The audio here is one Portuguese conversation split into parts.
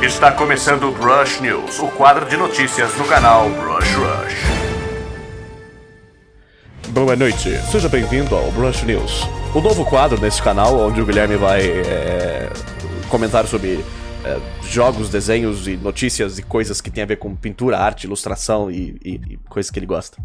Está começando o Rush News, o quadro de notícias do canal Rush Rush. Boa noite, seja bem-vindo ao Rush News, o novo quadro nesse canal onde o Guilherme vai é, comentar sobre é, jogos, desenhos e notícias e coisas que tem a ver com pintura, arte, ilustração e, e, e coisas que ele gosta.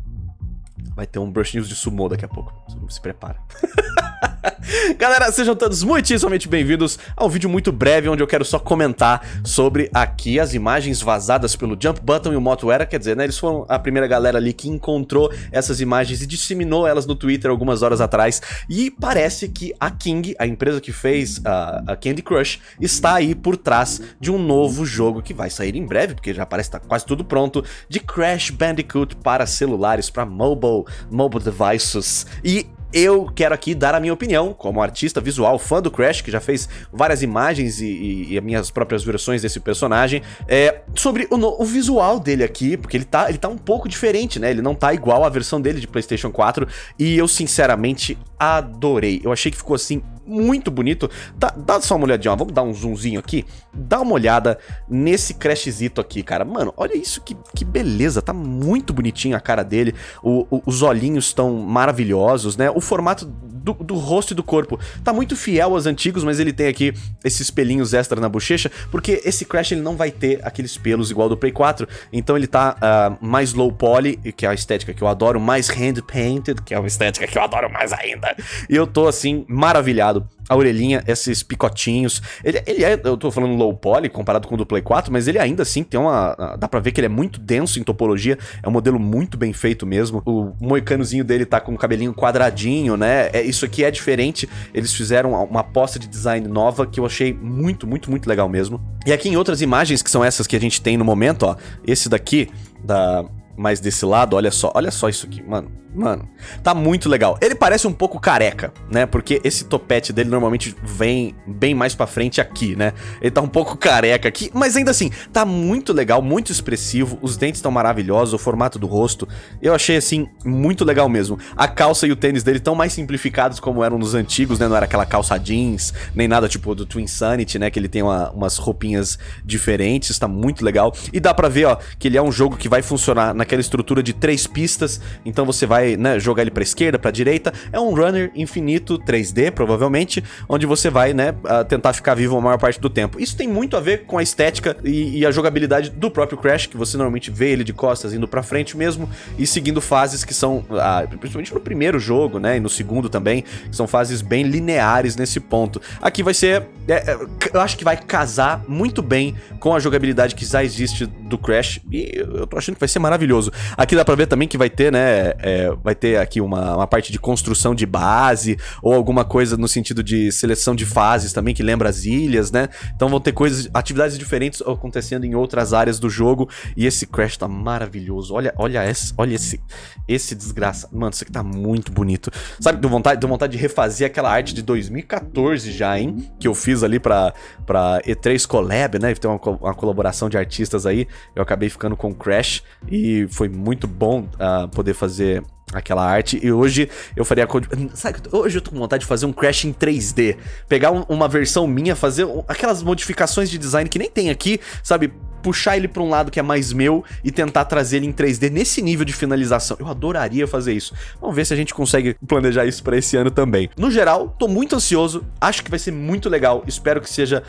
Vai ter um Brush News de sumo daqui a pouco, se prepara. Galera, sejam todos muitíssimamente bem-vindos a um vídeo muito breve onde eu quero só comentar sobre aqui as imagens vazadas pelo Jump Button e o Moto Era, quer dizer, né, eles foram a primeira galera ali que encontrou essas imagens e disseminou elas no Twitter algumas horas atrás. E parece que a King, a empresa que fez a, a Candy Crush, está aí por trás de um novo jogo que vai sair em breve, porque já parece estar tá quase tudo pronto, de Crash Bandicoot para celulares, para mobile, mobile devices. E eu quero aqui dar a minha opinião, como artista visual, fã do Crash, que já fez várias imagens e, e, e minhas próprias versões desse personagem, é, sobre o, o, visual dele aqui, porque ele tá, ele tá um pouco diferente, né? Ele não tá igual à versão dele de PlayStation 4, e eu sinceramente adorei. Eu achei que ficou assim muito bonito. Dá, dá só uma olhadinha, ó. vamos dar um zoomzinho aqui. Dá uma olhada nesse Crashzito aqui, cara. Mano, olha isso, que, que beleza. Tá muito bonitinho a cara dele. O, o, os olhinhos estão maravilhosos, né? O formato do, do, rosto e do corpo tá muito fiel aos antigos, mas ele tem aqui esses pelinhos extra na bochecha, porque esse Crash ele não vai ter aqueles pelos igual do Play 4, então ele tá uh, mais low poly, que é a estética que eu adoro, mais hand painted, que é uma estética que eu adoro mais ainda, e eu tô assim, maravilhado a orelhinha, esses picotinhos. Ele, ele é, eu tô falando low poly comparado com o do Play 4, mas ele ainda assim tem uma. Dá pra ver que ele é muito denso em topologia. É um modelo muito bem feito mesmo. O moicanozinho dele tá com o cabelinho quadradinho, né? É, isso aqui é diferente. Eles fizeram uma aposta de design nova que eu achei muito, muito, muito legal mesmo. E aqui em outras imagens, que são essas que a gente tem no momento, ó. Esse daqui, da. Mais desse lado, olha só, olha só isso aqui, mano. Mano, tá muito legal. Ele parece um pouco careca, né? Porque esse topete dele normalmente vem bem mais pra frente aqui, né? Ele tá um pouco careca aqui, mas ainda assim, tá muito legal, muito expressivo. Os dentes estão maravilhosos, o formato do rosto. Eu achei, assim, muito legal mesmo. A calça e o tênis dele estão mais simplificados como eram nos antigos, né? Não era aquela calça jeans, nem nada tipo do Twin Sanity, né? Que ele tem uma, umas roupinhas diferentes, tá muito legal. E dá pra ver, ó, que ele é um jogo que vai funcionar naquela estrutura de três pistas. Então você vai vai né, jogar ele para esquerda, para direita. É um runner infinito 3D, provavelmente, onde você vai né, tentar ficar vivo a maior parte do tempo. Isso tem muito a ver com a estética e, e a jogabilidade do próprio Crash, que você normalmente vê ele de costas indo para frente mesmo e seguindo fases que são, ah, principalmente no primeiro jogo, né, e no segundo também, são fases bem lineares nesse ponto. Aqui vai ser, é, é eu acho que vai casar muito bem com a jogabilidade que já existe do Crash e eu tô achando que vai ser maravilhoso. Aqui dá pra ver também que vai ter, né, é, vai ter aqui uma, uma parte de construção de base, ou alguma coisa no sentido de seleção de fases também, que lembra as ilhas, né? Então vão ter coisas, atividades diferentes acontecendo em outras áreas do jogo, e esse Crash tá maravilhoso. Olha, olha esse, olha esse, esse desgraça. Mano, isso aqui tá muito bonito. Sabe, deu vontade, deu vontade de refazer aquela arte de 2014 já, hein? Que eu fiz ali pra, pra E3 Collab, né? Tem uma, uma colaboração de artistas aí. Eu acabei ficando com Crash, e foi muito bom uh, poder fazer aquela arte. E hoje eu faria... Sabe, hoje eu tô com vontade de fazer um Crash em 3D. Pegar um, uma versão minha, fazer aquelas modificações de design que nem tem aqui, sabe? Puxar ele para um lado que é mais meu e tentar trazer ele em 3D nesse nível de finalização. Eu adoraria fazer isso. Vamos ver se a gente consegue planejar isso para esse ano também. No geral, tô muito ansioso, acho que vai ser muito legal, espero que seja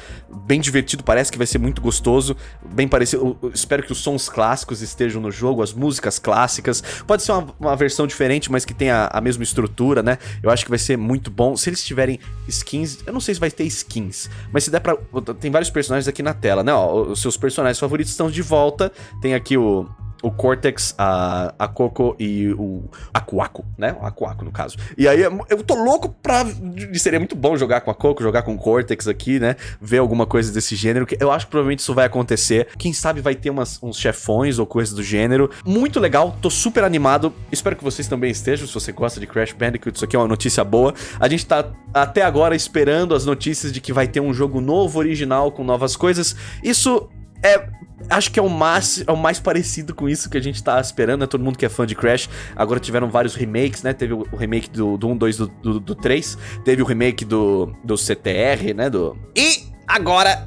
bem divertido, parece que vai ser muito gostoso, bem parecido, espero que os sons clássicos estejam no jogo, as músicas clássicas, pode ser uma, uma versão diferente, mas que tenha a mesma estrutura, né? Eu acho que vai ser muito bom. Se eles tiverem skins, eu não sei se vai ter skins, mas se der pra... Tem vários personagens aqui na tela, né? Ó, os seus personagens favoritos estão de volta. Tem aqui o, o Cortex, a, a Coco e o Akuaku, né? O Akuaku, no caso. E aí, eu tô louco pra... Seria muito bom jogar com a Coco, jogar com o Cortex aqui, né? Ver alguma coisa desse gênero, eu acho que provavelmente isso vai acontecer. Quem sabe vai ter umas, uns chefões ou coisas do gênero. Muito legal, tô super animado. Espero que vocês também estejam, se você gosta de Crash Bandicoot, isso aqui é uma notícia boa. A gente tá até agora esperando as notícias de que vai ter um jogo novo, original, com novas coisas. Isso é acho que é o mais, é o mais parecido com isso que a gente tá esperando, né? Todo mundo que é fã de Crash. Agora tiveram vários remakes, né? Teve o, remake do, do 1, 2, do, do, do 3. Teve o remake do, do CTR, né? Do... E agora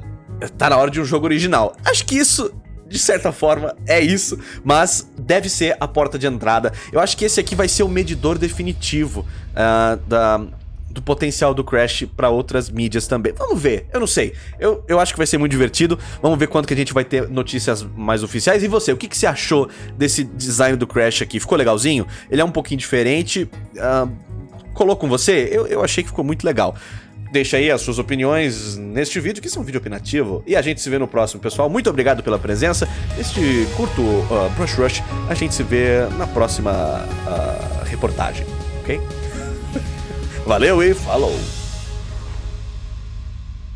tá na hora de um jogo original. Acho que isso de certa forma, é isso, mas deve ser a porta de entrada. Eu acho que esse aqui vai ser o medidor definitivo uh, da, do potencial do Crash para outras mídias também. Vamos ver, eu não sei. Eu, eu acho que vai ser muito divertido. Vamos ver quando que a gente vai ter notícias mais oficiais. E você, o que, que você achou desse design do Crash aqui? Ficou legalzinho? Ele é um pouquinho diferente. Uh, colou com você? Eu, eu achei que ficou muito legal. Deixa aí as suas opiniões neste vídeo, que isso é um vídeo opinativo. E a gente se vê no próximo, pessoal. Muito obrigado pela presença. Este curto uh, Brush Rush, a gente se vê na próxima uh, reportagem, ok? Valeu e falou!